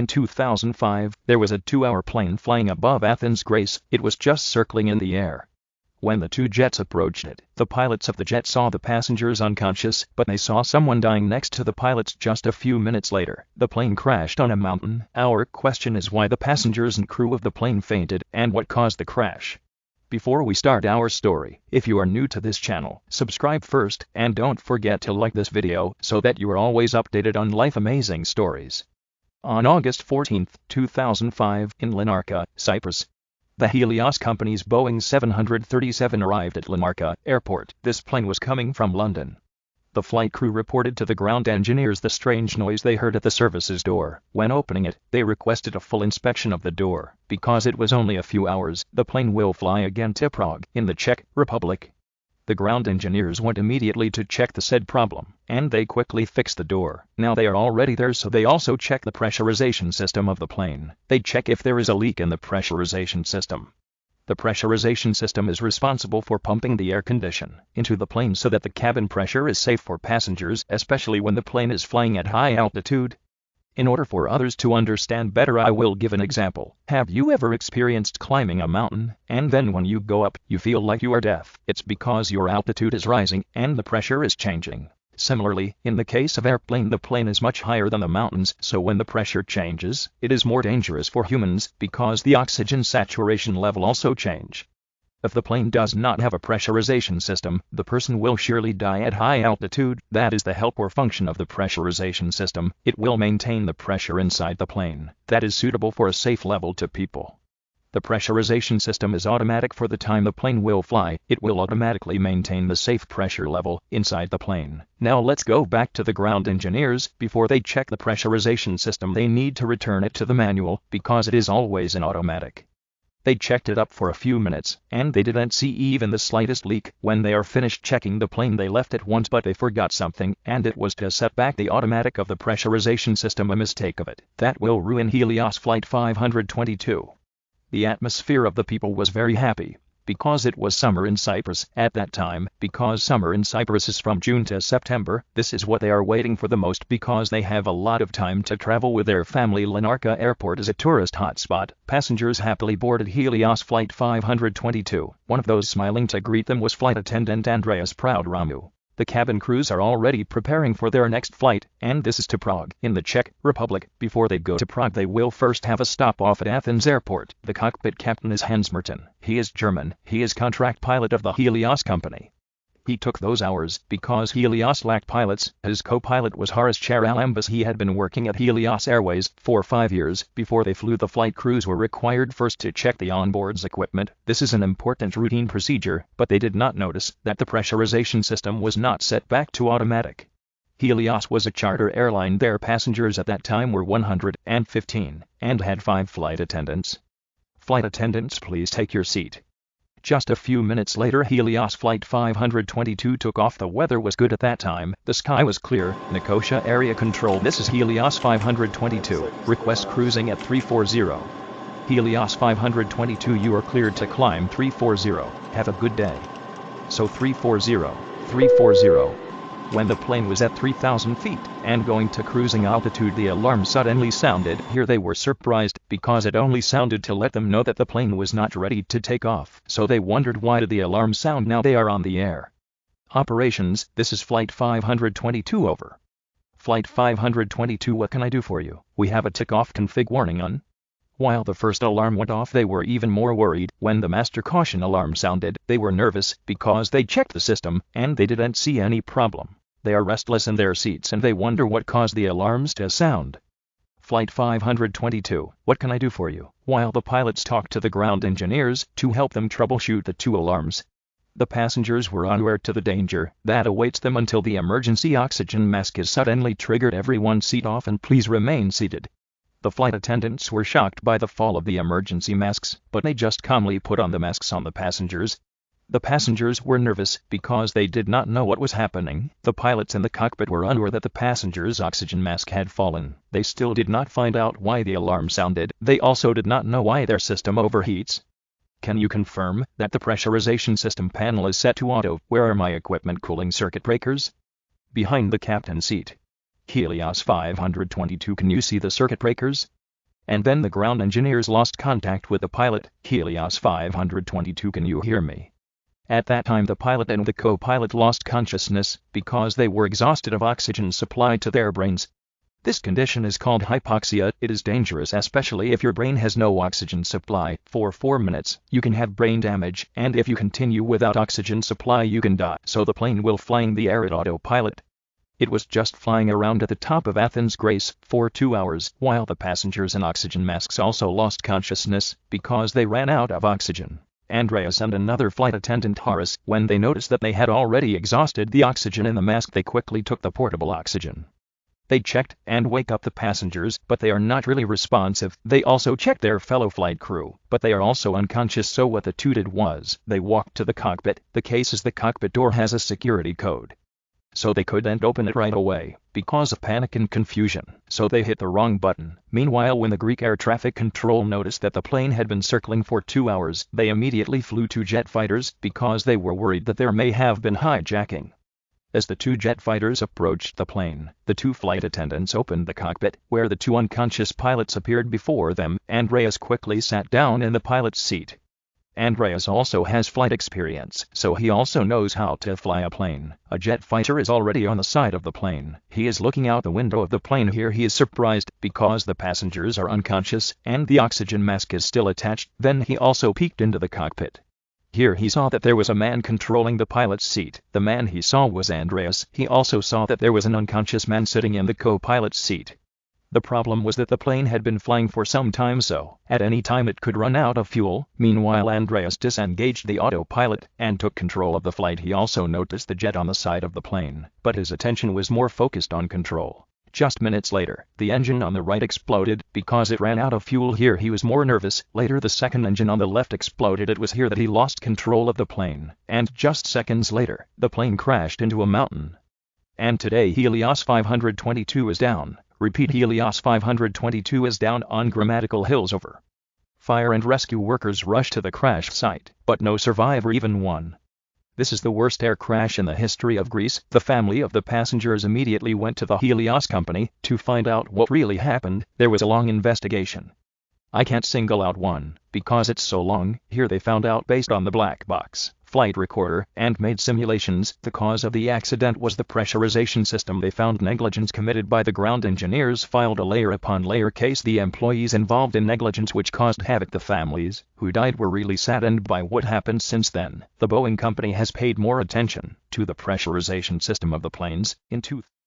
In 2005, there was a two-hour plane flying above Athens Greece, it was just circling in the air. When the two jets approached it, the pilots of the jet saw the passengers unconscious, but they saw someone dying next to the pilots just a few minutes later. The plane crashed on a mountain. Our question is why the passengers and crew of the plane fainted, and what caused the crash. Before we start our story, if you are new to this channel, subscribe first, and don't forget to like this video so that you are always updated on life amazing stories. On August 14, 2005, in Larnaca, Cyprus, the Helios Company's Boeing 737 arrived at Larnaca Airport. This plane was coming from London. The flight crew reported to the ground engineers the strange noise they heard at the services door. When opening it, they requested a full inspection of the door. Because it was only a few hours, the plane will fly again to Prague, in the Czech Republic. The ground engineers went immediately to check the said problem, and they quickly fixed the door. Now they are already there so they also check the pressurization system of the plane. They check if there is a leak in the pressurization system. The pressurization system is responsible for pumping the air condition into the plane so that the cabin pressure is safe for passengers, especially when the plane is flying at high altitude. In order for others to understand better I will give an example. Have you ever experienced climbing a mountain, and then when you go up, you feel like you are deaf? It's because your altitude is rising, and the pressure is changing. Similarly, in the case of airplane the plane is much higher than the mountains, so when the pressure changes, it is more dangerous for humans, because the oxygen saturation level also change. If the plane does not have a pressurization system, the person will surely die at high altitude, that is the help or function of the pressurization system, it will maintain the pressure inside the plane, that is suitable for a safe level to people. The pressurization system is automatic for the time the plane will fly, it will automatically maintain the safe pressure level inside the plane. Now let's go back to the ground engineers, before they check the pressurization system they need to return it to the manual, because it is always an automatic. They checked it up for a few minutes, and they didn't see even the slightest leak. When they are finished checking the plane they left it once but they forgot something, and it was to set back the automatic of the pressurization system a mistake of it. That will ruin Helios Flight 522. The atmosphere of the people was very happy, because it was summer in Cyprus at that time, because summer in Cyprus is from June to September, this is what they are waiting for the most because they have a lot of time to travel with their family. Larnaca Airport is a tourist hotspot. Passengers happily boarded Helios Flight 522. One of those smiling to greet them was flight attendant Andreas Prodromou. The cabin crews are already preparing for their next flight, and this is to Prague, in the Czech Republic. Before they go to Prague they will first have a stop off at Athens Airport. The cockpit captain is Hans Merten. He is German. He is contract pilot of the Helios company. He took those hours because Helios lacked pilots. His co-pilot was Horace Charalambous. He had been working at Helios Airways for five years. Before they flew the flight crews were required first to check the onboard's equipment. This is an important routine procedure, but they did not notice that the pressurization system was not set back to automatic. Helios was a charter airline. Their passengers at that time were 115 and had five flight attendants. Flight attendants please take your seat. Just a few minutes later Helios Flight 522 took off the weather was good at that time, the sky was clear, Nicosia Area Control This is Helios 522, request cruising at 340. Helios 522 you are cleared to climb 340, have a good day. So 340, 340. When the plane was at 3,000 feet and going to cruising altitude the alarm suddenly sounded. Here they were surprised because it only sounded to let them know that the plane was not ready to take off. So they wondered why did the alarm sound now they are on the air. Operations, this is flight 522 over. Flight 522 what can I do for you? We have a takeoff config warning on. While the first alarm went off they were even more worried. When the master caution alarm sounded, they were nervous because they checked the system and they didn't see any problem. They are restless in their seats and they wonder what caused the alarms to sound. Flight 522, what can I do for you? While the pilots talked to the ground engineers to help them troubleshoot the two alarms, the passengers were unaware to the danger that awaits them until the emergency oxygen mask is suddenly triggered. Everyone seat off and please remain seated. The flight attendants were shocked by the fall of the emergency masks, but they just calmly put on the masks on the passengers the passengers were nervous because they did not know what was happening. The pilots in the cockpit were unaware that the passenger's oxygen mask had fallen. They still did not find out why the alarm sounded. They also did not know why their system overheats. Can you confirm that the pressurization system panel is set to auto? Where are my equipment cooling circuit breakers? Behind the captain's seat. Helios 522 Can you see the circuit breakers? and then the ground engineers lost contact with the pilot, Helios 522 can you hear me? At that time the pilot and the co-pilot lost consciousness because they were exhausted of oxygen supplied to their brains. This condition is called hypoxia. It is dangerous especially if your brain has no oxygen supply. For 4 minutes, you can have brain damage, and if you continue without oxygen supply you can die. So the plane will flying the air at autopilot. It was just flying around at the top of Athens Greece for two hours, while the passengers in oxygen masks also lost consciousness because they ran out of oxygen. Andreas and another flight attendant Horace, when they noticed that they had already exhausted the oxygen in the mask they quickly took the portable oxygen. They checked and wake up the passengers, but they are not really responsive. They also checked their fellow flight crew, but they are also unconscious. So what the two did was, they walked to the cockpit. The case is the cockpit door has a security code. So they couldn't open it right away, because of panic and confusion, so they hit the wrong button. Meanwhile when the Greek air traffic control noticed that the plane had been circling for two hours, they immediately flew two jet fighters, because they were worried that there may have been hijacking. As the two jet fighters approached the plane, the two flight attendants opened the cockpit, where the two unconscious pilots appeared before them. Andreas quickly sat down in the pilot's seat. Andreas also has flight experience, so he also knows how to fly a plane. A jet fighter is already on the side of the plane. He is looking out the window of the plane here he is surprised because the passengers are unconscious and the oxygen mask is still attached. Then he also peeked into the cockpit. Here he saw that there was a man controlling the pilot's seat. The man he saw was Andreas. He also saw that there was an unconscious man sitting in the co-pilot's seat. The problem was that the plane had been flying for some time so, at any time it could run out of fuel. Meanwhile Andreas disengaged the autopilot and took control of the flight. He also noticed the jet on the side of the plane, but his attention was more focused on control. Just minutes later, the engine on the right exploded because it ran out of fuel here he was more nervous. Later the second engine on the left exploded it was here that he lost control of the plane. And just seconds later, the plane crashed into a mountain. And today Helios 522 is down. Repeat Helios 522 is down on Grammatiko Hills over. Fire and rescue workers rush to the crash site, but no survivor even one. This is the worst air crash in the history of Greece. The family of the passengers immediately went to the Helios company to find out what really happened. There was a long investigation. I can't single out one, because it's so long. Here they found out based on the black box flight recorder and made simulations. The cause of the accident was the pressurization system. They found negligence committed by the ground engineers filed a layer upon layer case. The employees involved in negligence which caused havoc. The families who died were really saddened by what happened since then. The Boeing company has paid more attention to the pressurization system of the planes. In two